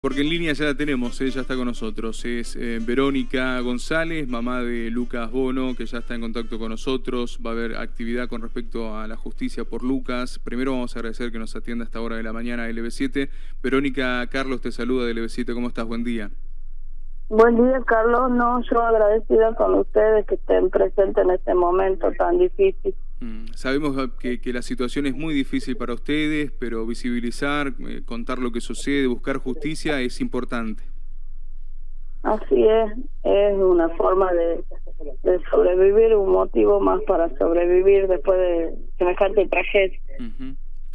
Porque en línea ya la tenemos, ella está con nosotros. Es eh, Verónica González, mamá de Lucas Bono, que ya está en contacto con nosotros. Va a haber actividad con respecto a la justicia por Lucas. Primero vamos a agradecer que nos atienda a esta hora de la mañana LB7. Verónica Carlos te saluda de LB7. ¿Cómo estás? Buen día. Buen día, Carlos. No, yo agradecida con ustedes que estén presentes en este momento tan difícil. Mm, sabemos que, la situación es muy difícil para ustedes, pero visibilizar, eh, contar lo que sucede, buscar justicia es importante. Así es, es una forma de, sobrevivir, un motivo más para sobrevivir después de semejante tragedia.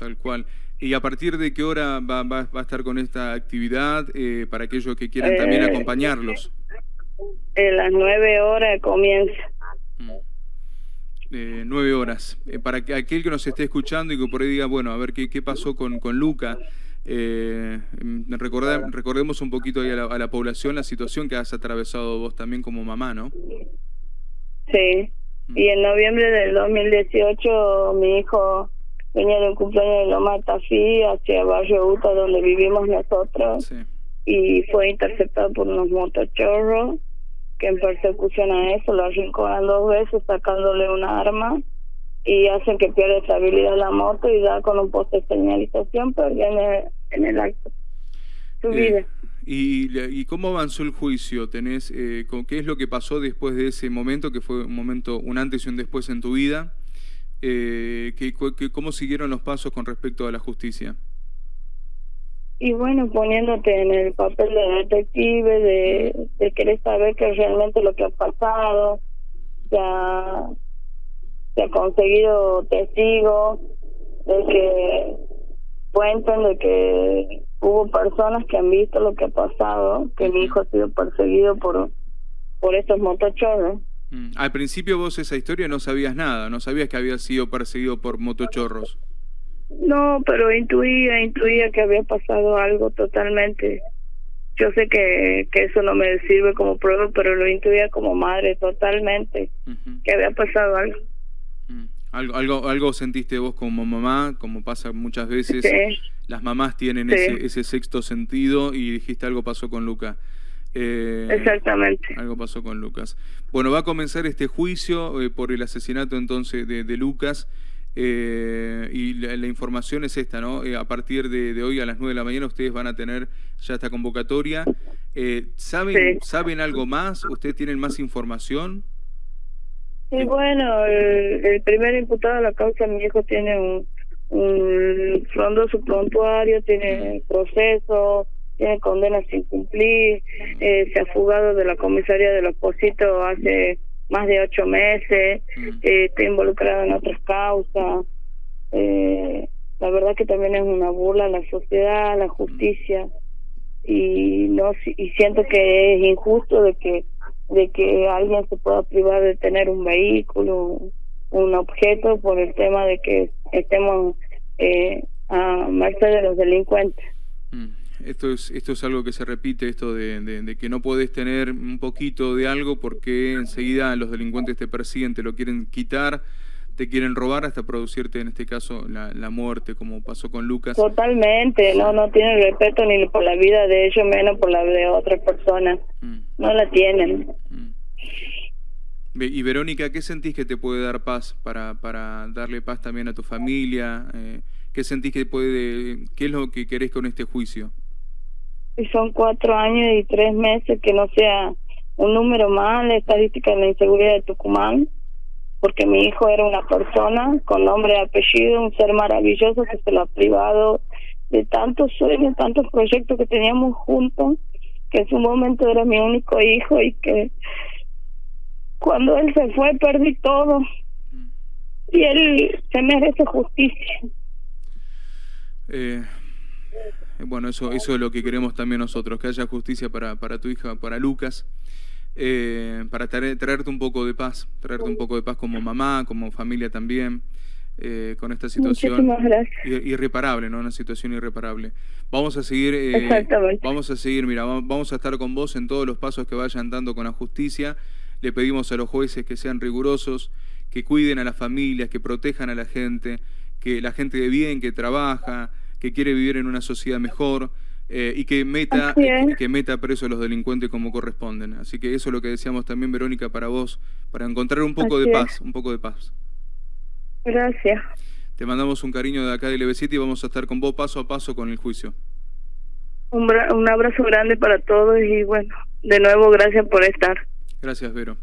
Tal cual. ¿Y a partir de qué hora va, va, a estar con esta actividad eh, para aquellos que quieran también eh, acompañarlos? En las nueve horas comienza. Mm. Eh, nueve horas. para que aquel que nos esté escuchando y que por ahí diga, bueno, a ver qué, qué pasó con, con Luca, mm, recordemos un poquito ahí a la, a la, población la situación que has atravesado vos también como mamá, ¿no? Sí. Mm. Y en noviembre del 2018 mi hijo venía de un cumpleaños de Loma Tafí hacia Barrio Uta, donde vivimos nosotros, y fue interceptado por unos motochorros que en persecución a eso lo arrinconan dos veces sacándole una arma y hacen que pierda estabilidad la moto y da con un poste de señalización, pero ya en el, acto su eh, vida. ¿Y, ¿Y cómo avanzó el juicio? ¿Tenés, eh, ¿Qué es lo que pasó después de ese momento, que fue un momento, un antes y un después en tu vida? Eh, que, ¿cómo siguieron los pasos con respecto a la justicia? Y bueno, poniéndote en el papel de detective, de, de querer saber qué es realmente lo que ha pasado, se ha, se ha conseguido testigos de que cuentan de que hubo personas que han visto lo que ha pasado, que mi hijo ha sido perseguido por por estos motochorros. Mm. Al principio vos esa historia no sabías nada, no sabías que había sido perseguido por motochorros. No, pero intuía, intuía que había pasado algo totalmente. Yo sé que, que eso no me sirve como prueba, pero lo intuía como madre totalmente, que había pasado algo. Mm. Algo, algo, algo sentiste vos como mamá, como pasa muchas veces. Las mamás tienen ese, ese sexto sentido y dijiste algo pasó con Luca. Eh, Exactamente. Algo pasó con Lucas. Bueno, va a comenzar este juicio eh, por el asesinato entonces de, Lucas. Eh, y la, información es esta, ¿no? a partir de, hoy a las 9 de la mañana ustedes van a tener ya esta convocatoria. ¿saben, ¿Saben algo más? ¿Ustedes tienen más información? Sí, bueno, el, primer imputado de la causa, mi hijo, tiene un, un frondoso prontuario, tiene proceso, tiene condenas sin cumplir, eh, se ha fugado de la comisaría de los Positos hace más de ocho meses, mm. eh, está involucrado en otras causas. Eh, la verdad que también es una burla a la sociedad, a la justicia y no y siento que es injusto de que de que alguien se pueda privar de tener un vehículo, un objeto por el tema de que estemos eh, a merced de los delincuentes. Mm. Esto es, esto es algo que se repite, esto de, que no puedes tener un poquito de algo porque enseguida los delincuentes te persiguen, te lo quieren quitar, te quieren robar hasta producirte, en este caso, la, muerte, como pasó con Lucas. Totalmente, no no tienen respeto ni por la vida de ellos, menos por la de otras personas. Mm. No la tienen. Mm. Y Verónica, ¿qué sentís que te puede dar paz para, para darle paz también a tu familia? Eh, ¿Qué sentís que puede, qué es lo que querés con este juicio? Y son cuatro años y tres meses que no sea un número más la estadística de la inseguridad de Tucumán, porque mi hijo era una persona con nombre y apellido, un ser maravilloso que se lo ha privado de tantos sueños, tantos proyectos que teníamos juntos, que en su momento era mi único hijo y que cuando él se fue perdí todo y él se merece justicia. Eh, bueno, eso, eso es lo que queremos también nosotros, que haya justicia para, para tu hija, para Lucas, eh, para traerte un poco de paz, traerte un poco de paz como mamá, como familia también, eh, con esta situación irreparable, ¿no? Una situación irreparable. Vamos a seguir, eh, vamos a seguir, mira, vamos a estar con vos en todos los pasos que vayan dando con la justicia. Le pedimos a los jueces que sean rigurosos, que cuiden a las familias, que protejan a la gente, que la gente de bien, que trabaja, que quiere vivir en una sociedad mejor, eh, y que meta, que meta preso a los delincuentes como corresponden. Así que eso es lo que decíamos también, Verónica, para vos, para encontrar un poco de paz, un poco de paz. Gracias. Te mandamos un cariño de acá de lv y vamos a estar con vos paso a paso con el juicio. Un, un abrazo grande para todos y bueno, de nuevo gracias por estar. Gracias, Vero.